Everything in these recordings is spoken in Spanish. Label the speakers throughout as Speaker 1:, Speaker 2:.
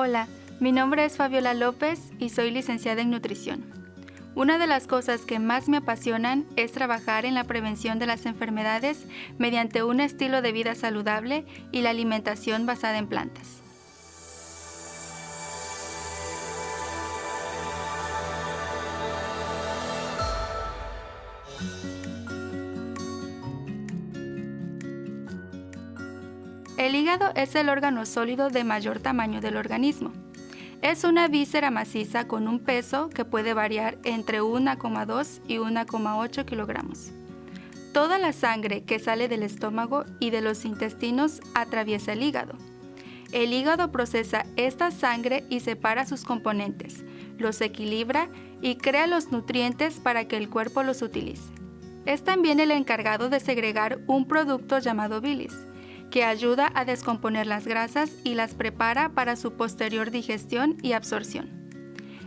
Speaker 1: Hola, mi nombre es Fabiola López y soy licenciada en nutrición. Una de las cosas que más me apasionan es trabajar en la prevención de las enfermedades mediante un estilo de vida saludable y la alimentación basada en plantas. El hígado es el órgano sólido de mayor tamaño del organismo. Es una víscera maciza con un peso que puede variar entre 1,2 y 1,8 kilogramos. Toda la sangre que sale del estómago y de los intestinos atraviesa el hígado. El hígado procesa esta sangre y separa sus componentes, los equilibra y crea los nutrientes para que el cuerpo los utilice. Es también el encargado de segregar un producto llamado bilis, que ayuda a descomponer las grasas y las prepara para su posterior digestión y absorción.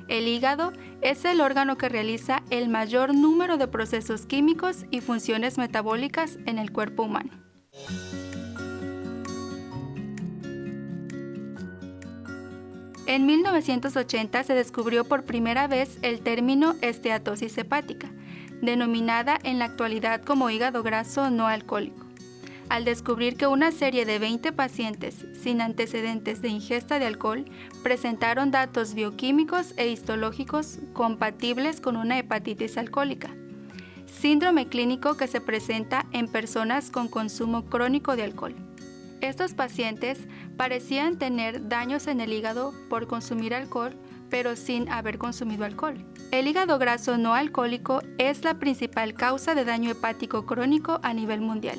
Speaker 1: El hígado es el órgano que realiza el mayor número de procesos químicos y funciones metabólicas en el cuerpo humano. En 1980 se descubrió por primera vez el término esteatosis hepática, denominada en la actualidad como hígado graso no alcohólico al descubrir que una serie de 20 pacientes sin antecedentes de ingesta de alcohol presentaron datos bioquímicos e histológicos compatibles con una hepatitis alcohólica, síndrome clínico que se presenta en personas con consumo crónico de alcohol. Estos pacientes parecían tener daños en el hígado por consumir alcohol, pero sin haber consumido alcohol. El hígado graso no alcohólico es la principal causa de daño hepático crónico a nivel mundial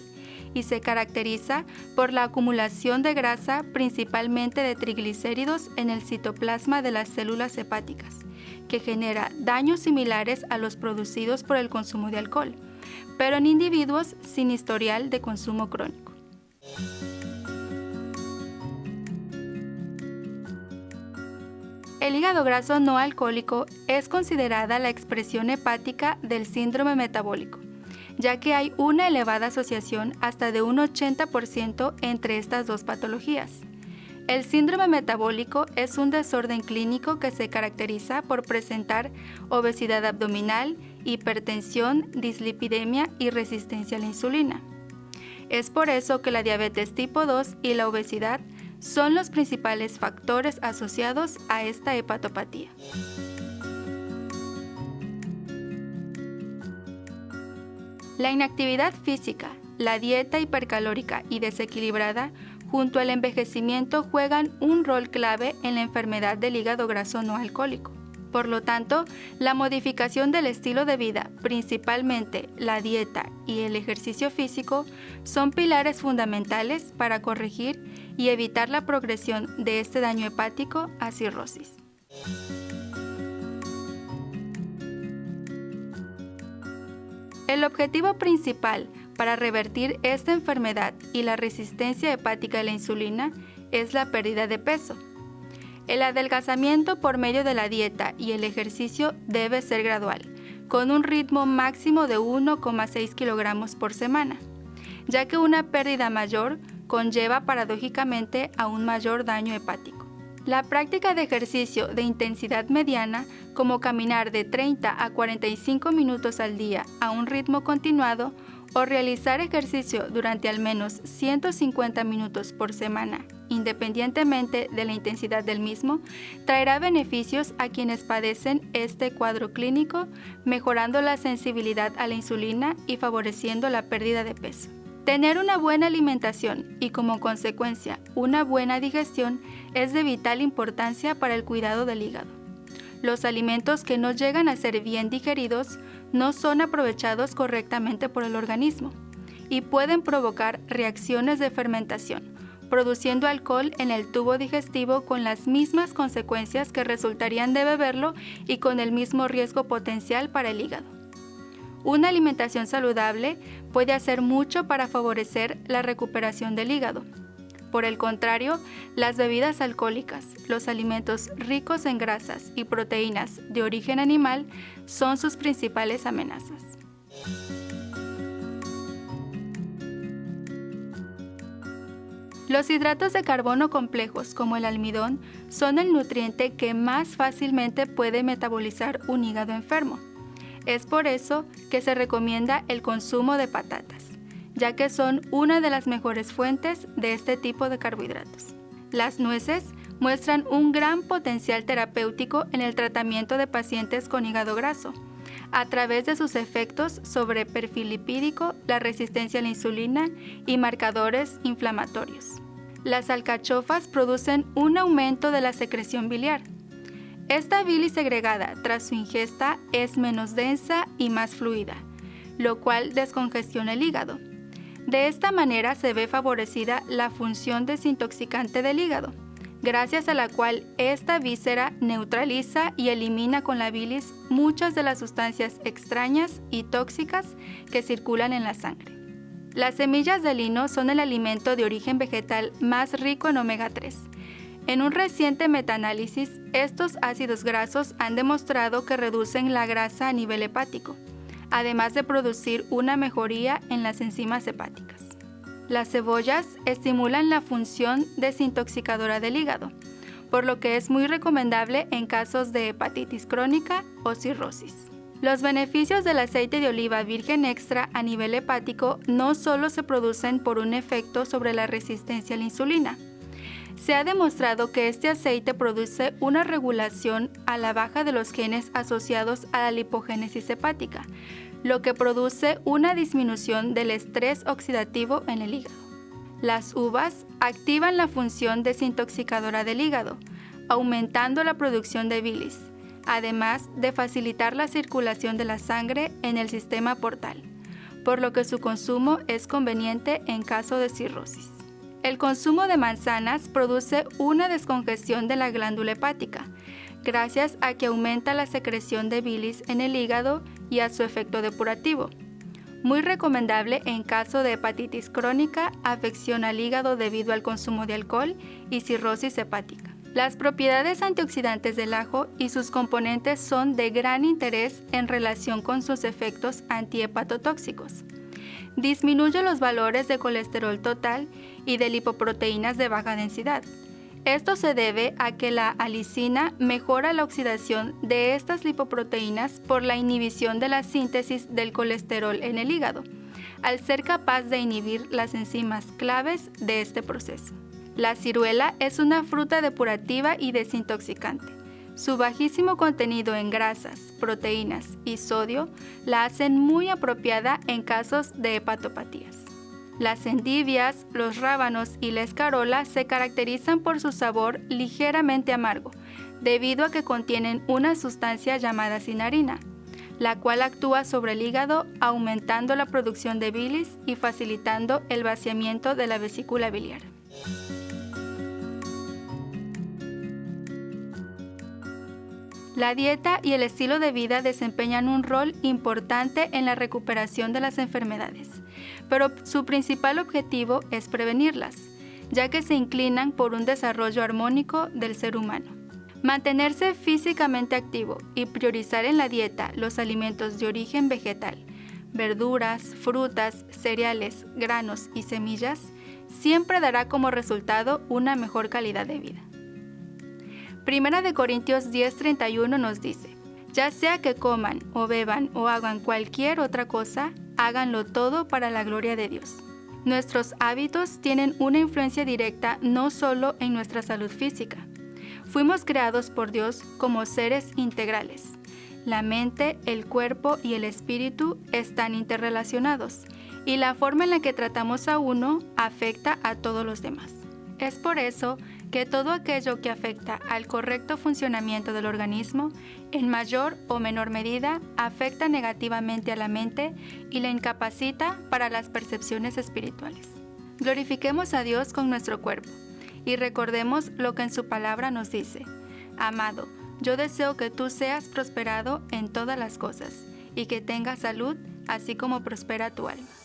Speaker 1: y se caracteriza por la acumulación de grasa, principalmente de triglicéridos, en el citoplasma de las células hepáticas, que genera daños similares a los producidos por el consumo de alcohol, pero en individuos sin historial de consumo crónico. El hígado graso no alcohólico es considerada la expresión hepática del síndrome metabólico ya que hay una elevada asociación hasta de un 80% entre estas dos patologías. El síndrome metabólico es un desorden clínico que se caracteriza por presentar obesidad abdominal, hipertensión, dislipidemia y resistencia a la insulina. Es por eso que la diabetes tipo 2 y la obesidad son los principales factores asociados a esta hepatopatía. La inactividad física, la dieta hipercalórica y desequilibrada junto al envejecimiento juegan un rol clave en la enfermedad del hígado graso no alcohólico. Por lo tanto, la modificación del estilo de vida, principalmente la dieta y el ejercicio físico, son pilares fundamentales para corregir y evitar la progresión de este daño hepático a cirrosis. El objetivo principal para revertir esta enfermedad y la resistencia hepática a la insulina es la pérdida de peso. El adelgazamiento por medio de la dieta y el ejercicio debe ser gradual, con un ritmo máximo de 1,6 kilogramos por semana, ya que una pérdida mayor conlleva paradójicamente a un mayor daño hepático. La práctica de ejercicio de intensidad mediana, como caminar de 30 a 45 minutos al día a un ritmo continuado o realizar ejercicio durante al menos 150 minutos por semana, independientemente de la intensidad del mismo, traerá beneficios a quienes padecen este cuadro clínico, mejorando la sensibilidad a la insulina y favoreciendo la pérdida de peso. Tener una buena alimentación y como consecuencia una buena digestión es de vital importancia para el cuidado del hígado. Los alimentos que no llegan a ser bien digeridos no son aprovechados correctamente por el organismo y pueden provocar reacciones de fermentación, produciendo alcohol en el tubo digestivo con las mismas consecuencias que resultarían de beberlo y con el mismo riesgo potencial para el hígado. Una alimentación saludable puede hacer mucho para favorecer la recuperación del hígado. Por el contrario, las bebidas alcohólicas, los alimentos ricos en grasas y proteínas de origen animal son sus principales amenazas. Los hidratos de carbono complejos, como el almidón, son el nutriente que más fácilmente puede metabolizar un hígado enfermo. Es por eso que se recomienda el consumo de patatas, ya que son una de las mejores fuentes de este tipo de carbohidratos. Las nueces muestran un gran potencial terapéutico en el tratamiento de pacientes con hígado graso, a través de sus efectos sobre perfil lipídico, la resistencia a la insulina y marcadores inflamatorios. Las alcachofas producen un aumento de la secreción biliar. Esta bilis segregada tras su ingesta es menos densa y más fluida, lo cual descongestiona el hígado. De esta manera se ve favorecida la función desintoxicante del hígado gracias a la cual esta víscera neutraliza y elimina con la bilis muchas de las sustancias extrañas y tóxicas que circulan en la sangre. Las semillas de lino son el alimento de origen vegetal más rico en omega 3. En un reciente metaanálisis, estos ácidos grasos han demostrado que reducen la grasa a nivel hepático, además de producir una mejoría en las enzimas hepáticas. Las cebollas estimulan la función desintoxicadora del hígado, por lo que es muy recomendable en casos de hepatitis crónica o cirrosis. Los beneficios del aceite de oliva virgen extra a nivel hepático no solo se producen por un efecto sobre la resistencia a la insulina. Se ha demostrado que este aceite produce una regulación a la baja de los genes asociados a la lipogénesis hepática, lo que produce una disminución del estrés oxidativo en el hígado. Las uvas activan la función desintoxicadora del hígado, aumentando la producción de bilis, además de facilitar la circulación de la sangre en el sistema portal, por lo que su consumo es conveniente en caso de cirrosis. El consumo de manzanas produce una descongestión de la glándula hepática, gracias a que aumenta la secreción de bilis en el hígado y a su efecto depurativo. Muy recomendable en caso de hepatitis crónica, afección al hígado debido al consumo de alcohol y cirrosis hepática. Las propiedades antioxidantes del ajo y sus componentes son de gran interés en relación con sus efectos antihepatotóxicos. Disminuye los valores de colesterol total y de lipoproteínas de baja densidad esto se debe a que la alicina mejora la oxidación de estas lipoproteínas por la inhibición de la síntesis del colesterol en el hígado, al ser capaz de inhibir las enzimas claves de este proceso. La ciruela es una fruta depurativa y desintoxicante. Su bajísimo contenido en grasas, proteínas y sodio la hacen muy apropiada en casos de hepatopatías. Las endivias, los rábanos y la escarola se caracterizan por su sabor ligeramente amargo, debido a que contienen una sustancia llamada cinarina, la cual actúa sobre el hígado aumentando la producción de bilis y facilitando el vaciamiento de la vesícula biliar. La dieta y el estilo de vida desempeñan un rol importante en la recuperación de las enfermedades, pero su principal objetivo es prevenirlas, ya que se inclinan por un desarrollo armónico del ser humano. Mantenerse físicamente activo y priorizar en la dieta los alimentos de origen vegetal, verduras, frutas, cereales, granos y semillas, siempre dará como resultado una mejor calidad de vida. Primera de Corintios 10:31 nos dice, ya sea que coman o beban o hagan cualquier otra cosa, háganlo todo para la gloria de Dios. Nuestros hábitos tienen una influencia directa no solo en nuestra salud física. Fuimos creados por Dios como seres integrales. La mente, el cuerpo y el espíritu están interrelacionados y la forma en la que tratamos a uno afecta a todos los demás. Es por eso que todo aquello que afecta al correcto funcionamiento del organismo, en mayor o menor medida, afecta negativamente a la mente y la incapacita para las percepciones espirituales. Glorifiquemos a Dios con nuestro cuerpo y recordemos lo que en su palabra nos dice. Amado, yo deseo que tú seas prosperado en todas las cosas y que tengas salud, así como prospera tu alma.